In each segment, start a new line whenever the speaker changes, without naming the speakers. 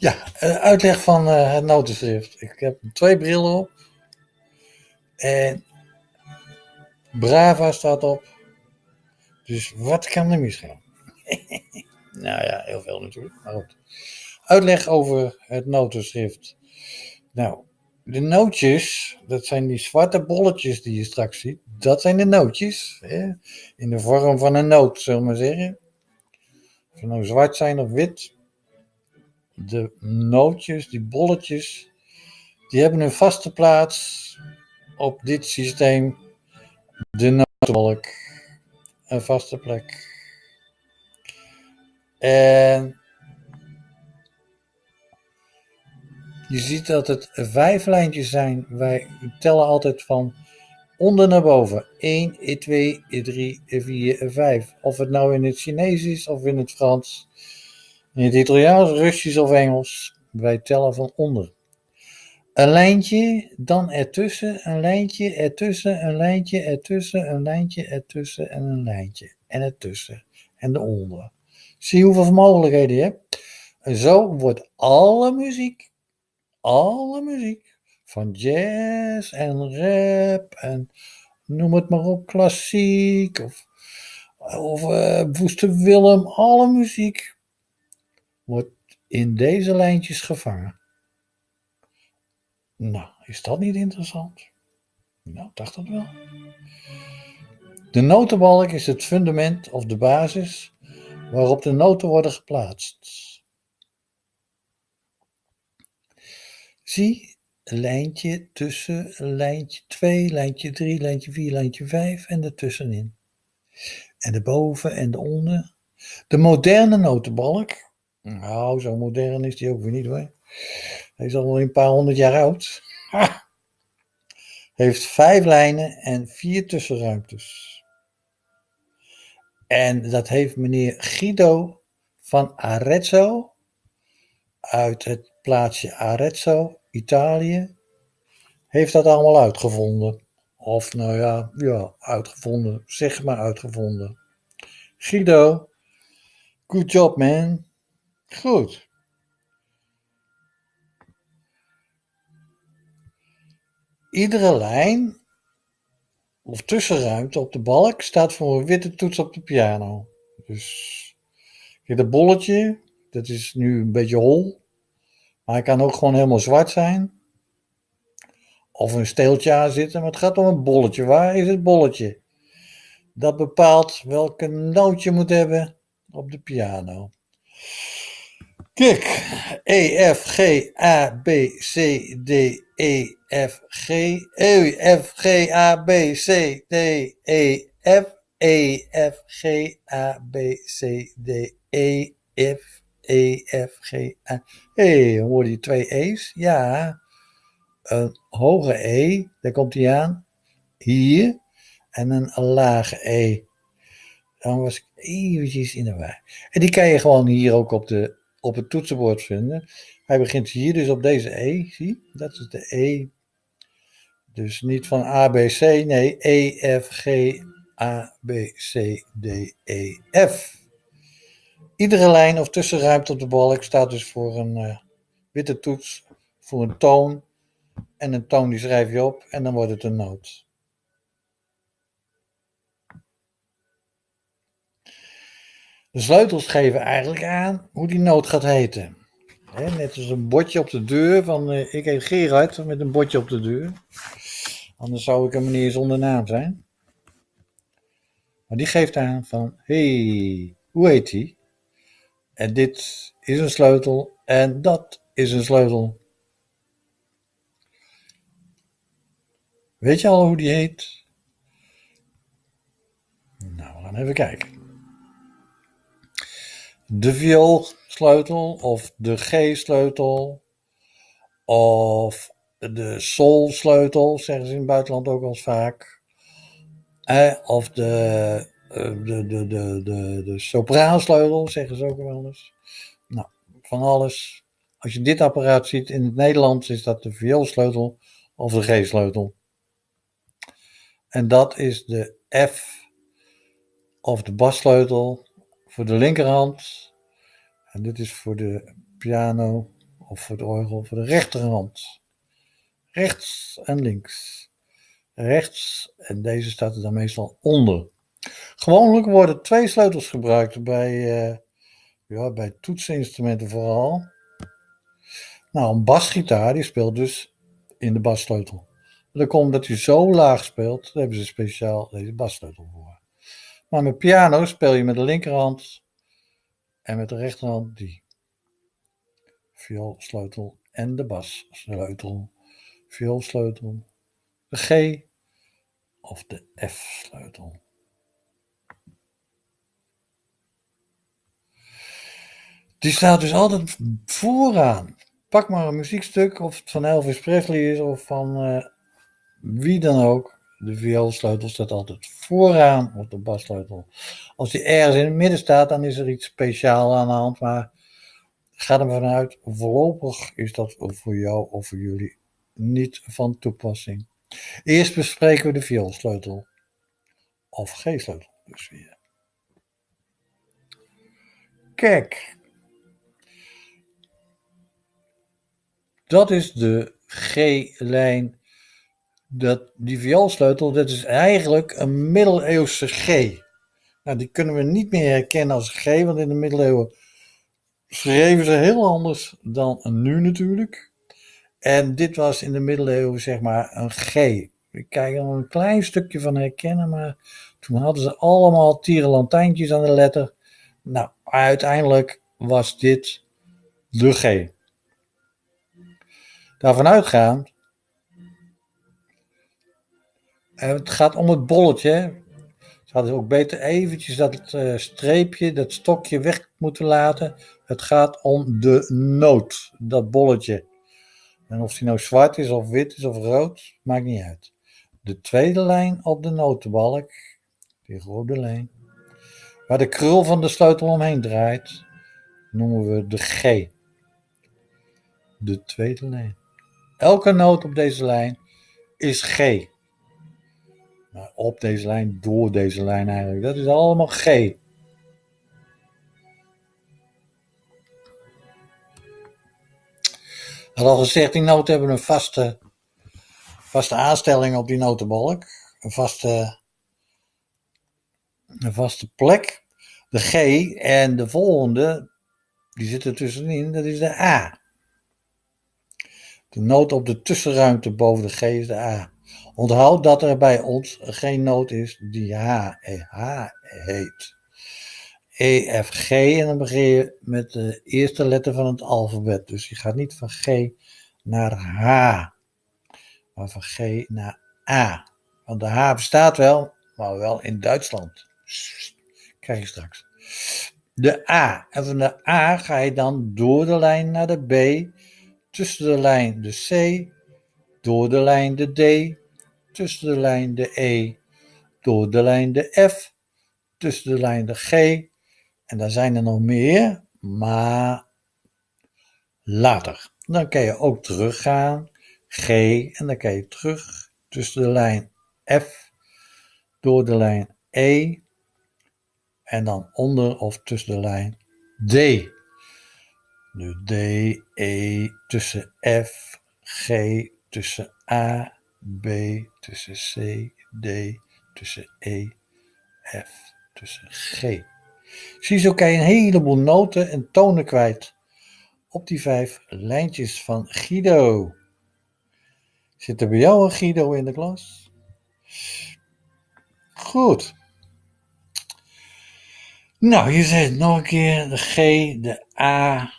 Ja, eh, uitleg van eh, het notenschrift. Ik heb twee brillen op. En Brava staat op. Dus wat kan er misgaan? nou ja, heel veel natuurlijk. Maar goed. Uitleg over het notenschrift. Nou, de nootjes, dat zijn die zwarte bolletjes die je straks ziet. Dat zijn de nootjes. Hè? In de vorm van een noot, zullen we maar zeggen. Of ze nou zwart zijn of wit. De nootjes, die bolletjes, die hebben een vaste plaats op dit systeem. De notenbalk. Een vaste plek. En je ziet dat het vijf lijntjes zijn. Wij tellen altijd van onder naar boven. 1, 2, 3, 4, 5. Of het nou in het Chinees is of in het Frans, in het Italiaans, Russisch of Engels. Wij tellen van onder. Een lijntje, dan ertussen, een lijntje, ertussen, een lijntje, ertussen, een lijntje, ertussen en een lijntje. En ertussen en de onder. Zie hoeveel mogelijkheden je hebt. En zo wordt alle muziek, alle muziek, van jazz en rap en noem het maar op, klassiek of, of uh, Woeste Willem, alle muziek wordt in deze lijntjes gevangen. Nou, is dat niet interessant? Nou, dacht dat wel. De notenbalk is het fundament of de basis waarop de noten worden geplaatst. Zie lijntje tussen lijntje 2, lijntje 3, lijntje 4, lijntje 5 en ertussenin. En de boven en de onder. De moderne notenbalk, nou zo modern is die ook weer niet hoor. Hij is al wel een paar honderd jaar oud. Heeft vijf lijnen en vier tussenruimtes. En dat heeft meneer Guido van Arezzo uit het plaatsje Arezzo, Italië, heeft dat allemaal uitgevonden. Of nou ja, ja, uitgevonden, zeg maar uitgevonden. Guido, good job man. Goed. Iedere lijn of tussenruimte op de balk staat voor een witte toets op de piano. Dus dit bolletje, dat is nu een beetje hol. Maar hij kan ook gewoon helemaal zwart zijn. Of een steeltje aan zitten, maar het gaat om een bolletje. Waar is het bolletje? Dat bepaalt welke noot je moet hebben op de piano. Kijk, E, F, G, A, B, C, D, E, F, G, E, F, G, A, B, C, D, E, F, E, F, G, A, B, C, D, E, F, E, F, G, A. Hé, hey, hoor je twee E's? Ja, een hoge E, daar komt hij aan, hier, en een lage E. Dan was ik eventjes in de war. En die kan je gewoon hier ook op de op het toetsenbord vinden. Hij begint hier dus op deze E, zie? Dat is de E. Dus niet van A, B, C, nee, E, F, G, A, B, C, D, E, F. Iedere lijn of tussenruimte op de balk staat dus voor een uh, witte toets, voor een toon. En een toon die schrijf je op en dan wordt het een noot. De sleutels geven eigenlijk aan hoe die noot gaat heten. net als een bordje op de deur van uh, ik heet Gerard met een bordje op de deur. Anders zou ik een meneer zonder naam zijn. Maar die geeft aan van hey, hoe heet die? En dit is een sleutel en dat is een sleutel. Weet je al hoe die heet? Nou, we gaan even kijken de vioolsleutel of de G-sleutel of de sol-sleutel, zeggen ze in het buitenland ook wel vaak. Eh, of de, de, de, de, de, de sopraansleutel, zeggen ze ook wel eens. Nou, van alles. Als je dit apparaat ziet in het Nederlands, is dat de vioolsleutel of de G-sleutel. En dat is de F of de bassleutel voor de linkerhand. En dit is voor de piano of voor de orgel voor de rechterhand. Rechts en links. Rechts en deze staat er dan meestal onder. Gewoonlijk worden twee sleutels gebruikt bij, uh, ja, bij toetsinstrumenten vooral. Nou, een basgitaar die speelt dus in de bassleutel. Dat komt omdat hij zo laag speelt, daar hebben ze speciaal deze bassleutel voor. Maar met piano speel je met de linkerhand en met de rechterhand die. Vioolsleutel en de bassleutel. Vioolsleutel, de G of de F-sleutel. Die staat dus altijd vooraan. Pak maar een muziekstuk, of het van Elvis Presley is of van uh, wie dan ook. De vioolsleutel staat altijd vooraan op de bassleutel. Als die ergens in het midden staat, dan is er iets speciaals aan de hand. Maar ga er vanuit, voorlopig is dat voor jou of voor jullie niet van toepassing. Eerst bespreken we de vioolsleutel. Of G-sleutel dus weer. Kijk. Dat is de G-lijn dat, die vioolsleutel, dat is eigenlijk een middeleeuwse G. Nou, die kunnen we niet meer herkennen als G, want in de middeleeuwen schreven ze heel anders dan nu natuurlijk. En dit was in de middeleeuwen zeg maar een G. Ik kijk er een klein stukje van herkennen, maar toen hadden ze allemaal tierenlantijntjes aan de letter. Nou, uiteindelijk was dit de G. Daarvan uitgaand het gaat om het bolletje. Ze hadden ook beter eventjes dat uh, streepje, dat stokje weg moeten laten. Het gaat om de noot, dat bolletje. En of die nou zwart is of wit is of rood, maakt niet uit. De tweede lijn op de notenbalk, die rode lijn, waar de krul van de sleutel omheen draait, noemen we de G. De tweede lijn. Elke noot op deze lijn is G op deze lijn, door deze lijn eigenlijk. Dat is allemaal G. Had al gezegd, die noten hebben een vaste, vaste aanstelling op die notenbalk. Een vaste, een vaste plek. De G en de volgende, die zitten tussenin, dat is de A. De noot op de tussenruimte boven de G is de A. Onthoud dat er bij ons geen noot is die H, e, H heet. E, F, G en dan begin je met de eerste letter van het alfabet. Dus je gaat niet van G naar H, maar van G naar A. Want de H bestaat wel, maar wel in Duitsland. Krijg je straks. De A. En van de A ga je dan door de lijn naar de B, tussen de lijn de C, door de lijn de D, tussen de lijn de E, door de lijn de F, tussen de lijn de G. En daar zijn er nog meer, maar later. Dan kan je ook teruggaan, G, en dan kan je terug tussen de lijn F, door de lijn E, en dan onder of tussen de lijn D. Nu D, E, tussen F, G, tussen A, B tussen C, D tussen E, F tussen G. Ziezo kan je een heleboel noten en tonen kwijt op die vijf lijntjes van Guido. Zit er bij jou een Guido in de klas? Goed. Nou, je zegt nog een keer de G, de A,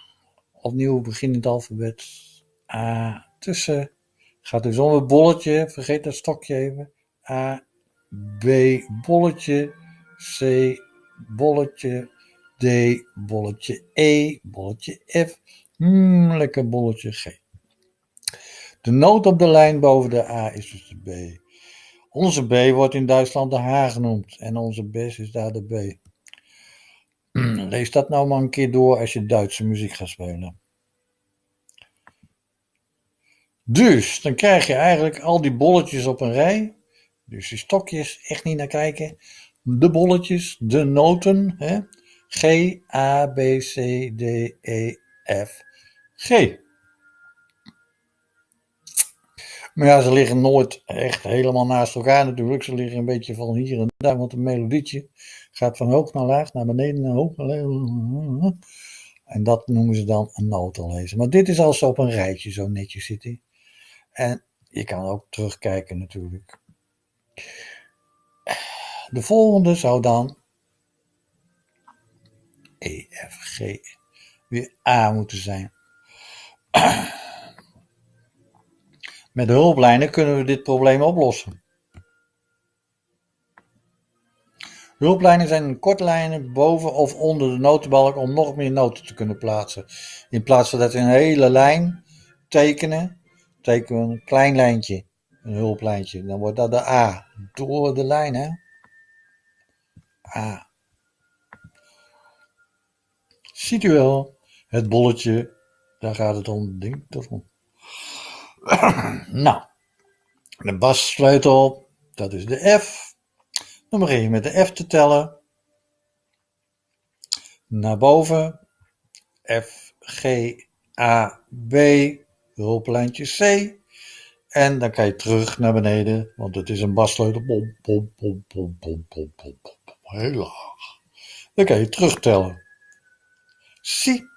opnieuw beginnend alfabet. A tussen Gaat om het bolletje, vergeet dat stokje even. A, B, bolletje, C, bolletje, D, bolletje E, bolletje F, mm, lekker bolletje G. De noot op de lijn boven de A is dus de B. Onze B wordt in Duitsland de H genoemd en onze bes is daar de B. Lees dat nou maar een keer door als je Duitse muziek gaat spelen. Dus dan krijg je eigenlijk al die bolletjes op een rij. Dus die stokjes, echt niet naar kijken. De bolletjes, de noten. Hè? G, A, B, C, D, E, F, G. Maar ja, ze liggen nooit echt helemaal naast elkaar natuurlijk. Ze liggen een beetje van hier en daar, want een melodietje gaat van hoog naar laag, naar beneden, naar hoog. En dat noemen ze dan een notenlezer. Maar dit is als ze op een rijtje zo netjes zitten. En je kan ook terugkijken natuurlijk. De volgende zou dan E, F, G weer A moeten zijn. Met de hulplijnen kunnen we dit probleem oplossen. Hulplijnen zijn kortlijnen boven of onder de notenbalk om nog meer noten te kunnen plaatsen. In plaats van dat we een hele lijn tekenen, tekenen we een klein lijntje, een hulplijntje. Dan wordt dat de A, door de lijn hè. A. Ziet u wel, het bolletje, daar gaat het om, ding toch om. nou, de bassleutel, dat is de F. Dan begin je met de F te tellen. Naar boven. F, G, A, B, hulplijntje C. En dan kan je terug naar beneden, want het is een bassleutel. Pom, heel laag. Dan kan je terugtellen. Zie.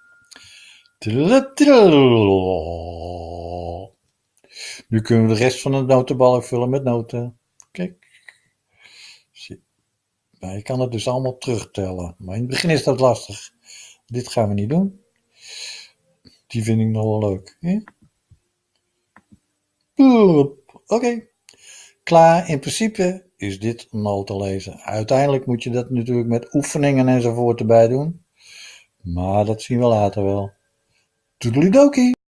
Nu kunnen we de rest van de notenbalk vullen met noten. Kijk. Zie. Nou, je kan het dus allemaal terugtellen. Maar in het begin is dat lastig. Dit gaan we niet doen. Die vind ik nog wel leuk. Oké. Klaar. In principe is dit notenlezen. Uiteindelijk moet je dat natuurlijk met oefeningen enzovoort erbij doen. Maar dat zien we later wel. Toedelidokie!